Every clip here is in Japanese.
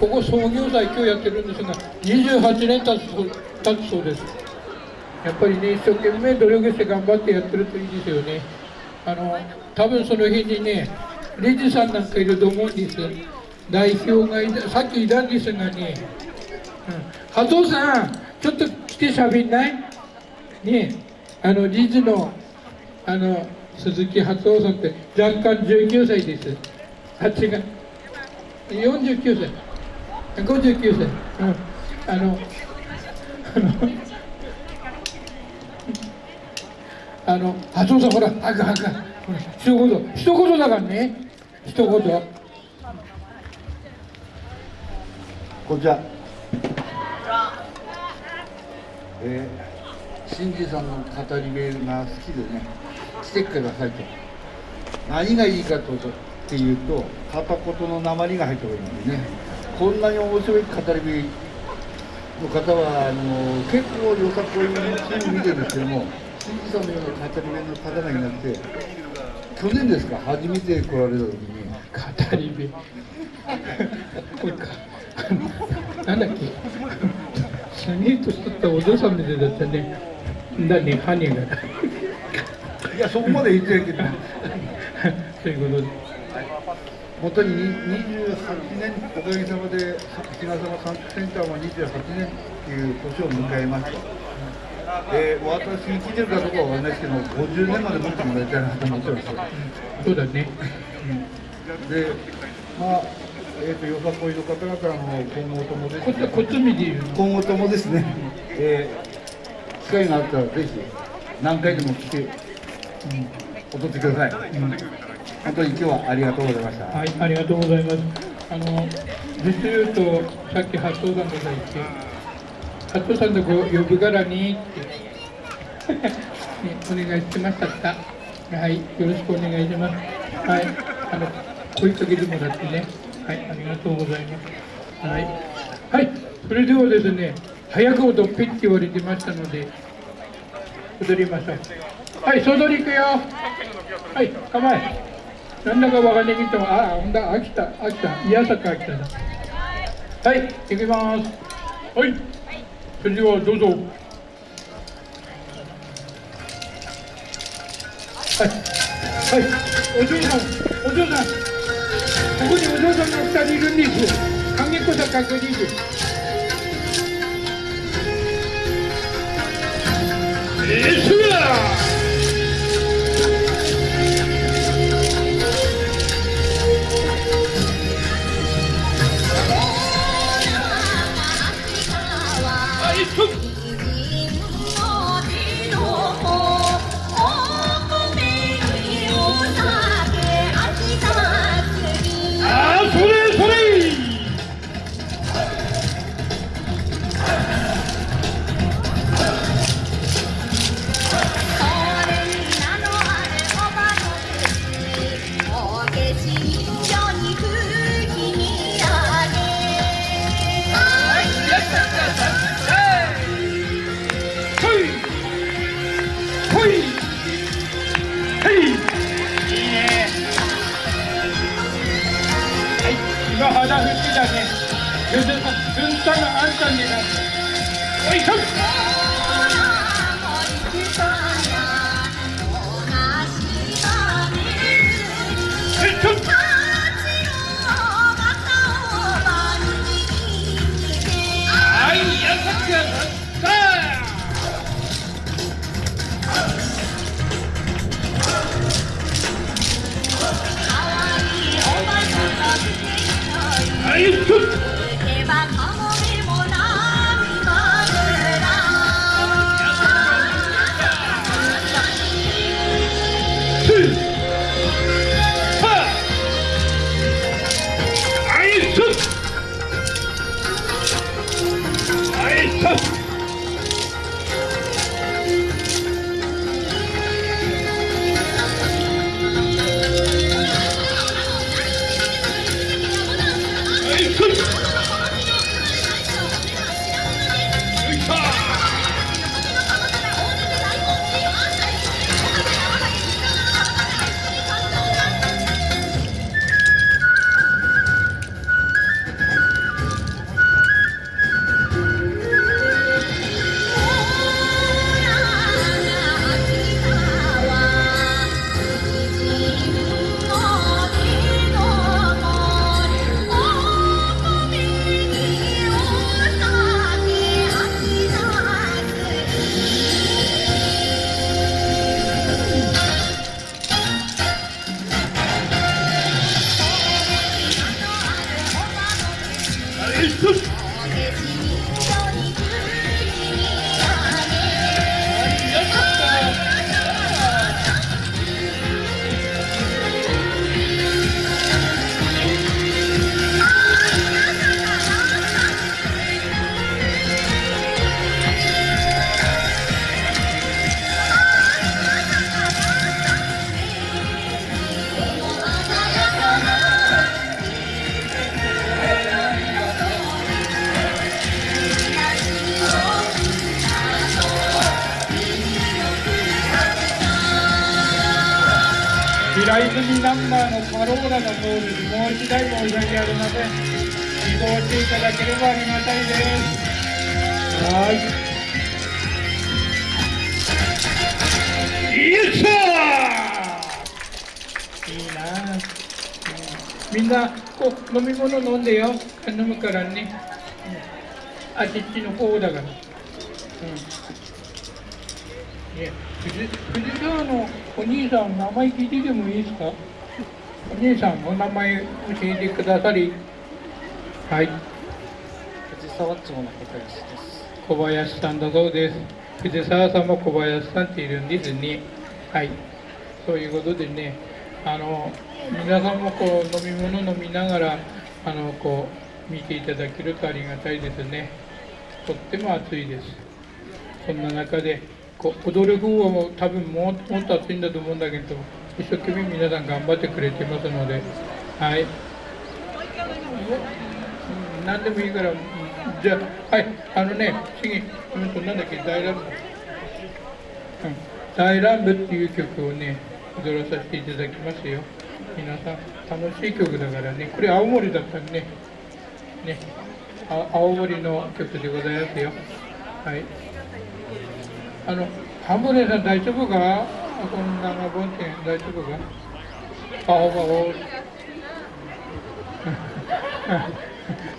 ここ創業祭今日やってるんですが28年経つ経つそうです。やっぱりね一生懸命努力して頑張ってやってるといいですよね。あの多分その日にね理事さんなんかいると思うんです代表がいたさっきいたんですがね、うん、加藤さんちょっと来てしゃべんない？ねあの理事のあの鈴木初夫さんって若干19歳です。あ違う49歳。59歳、うん、あのあのあの初夫さんほらあかあかほら一言一言だからね。一言。こんにちは。えー、新次さんの語り部が好きでね来てくださいと何がいいかとっていうと片言の鉛が入った方がいいんでねこんなに面白い語り部の方はあの結構よさこいのチーム見てるんですけども新次さんのような語り部の方がいなくて去年ですか？初めて来られた時に。語り部。これかなんだっけ？すげえとしとったお嬢さんみたいだったね。だねハニーが。いやそこまで言ってないけど。そういうことで本当に28年おかげさまで比嘉様サンクセンターも28年っていう年を迎えました。えー、私に聞いてるかどうかわからないですけど50年まで持ってもらいたいなと思ってます。そうだね、うん、でまあえーと、よさこいの方々の今後ともですね。こっち見て今後ともですね、えー、機会があったらぜひ何回でも来て、うん、踊ってください、うん、本当に今日はありがとうございましたはいありがとうございますあの実言うとさっき発想さんが言って発想さんのご呼ぶからにってね、お願いしましたはい、よろしくお願いします。はい、あの声かけてもらってね。はい、ありがとうございます。はい、はい、それではですね、早く踊ってって言われてましたので、踊りましょう。はい、総取り行くよ。はい、構え。なんだかわかんないけど、あ、ほんだ、飽きた、飽きた、いやさか飽きただ。はい、行きます。はい、それではどうぞ。はい、はい、お嬢さん、お嬢さん。ここにお嬢さんが2人いるんです影子さん確認ですえー、が肌吹きだね。軍隊があんたにな。おいしょ Вперед! Shoot! 平泉ナンバーのカローラが通るもう一台申し訳ありません。移動していただければありがたいです。はい。よいしょいいな。あ、みんなこう飲み物飲んでよ。飲むからね、うあっちっちの方だから、うん。ね、藤藤沢のお兄さん、名前聞いててもいいですか？お兄さん、お名前教えてくださり。はい、藤沢町の小林です。小林さんだそうです。藤沢さんも小林さんっているんですね。はい、そういうことでね、あの皆さんもこう飲み物飲みながら、あのこう見ていただけるとありがたいですね。とっても暑いです。そんな中でこう踊る方はもう多分ももっと暑いんだと思うんだけど一生懸命皆さん頑張ってくれてますのではい、何でもいいから、じゃあはい。あのね次うんとなんだっけ大乱舞、うん、大乱舞っていう曲をね踊らさせていただきますよ。皆さん楽しい曲だからね。これ青森だったんね。ね。あ青森の曲でございますよ。はい。あの、ハムレさん大丈夫か？こんなボンテン大丈夫か？あ、ほばほ。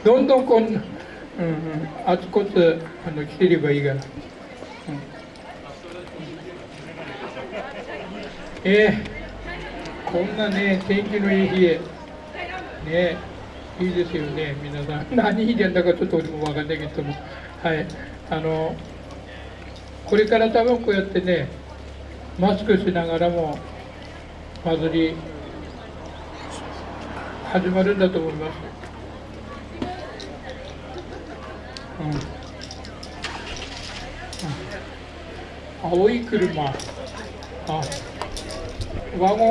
どんどんこんな、うんうん、あちこちあの来てればいいから。うん、えー、こんなね、天気のいい日へ、ね、いいですよね、皆さん。何日なんだかちょっと俺もわかんないけども、はい、あの、これから多分こうやってねマスクしながらも祭り始まるんだと思います。うん。うん、青い車。あ。ワゴン。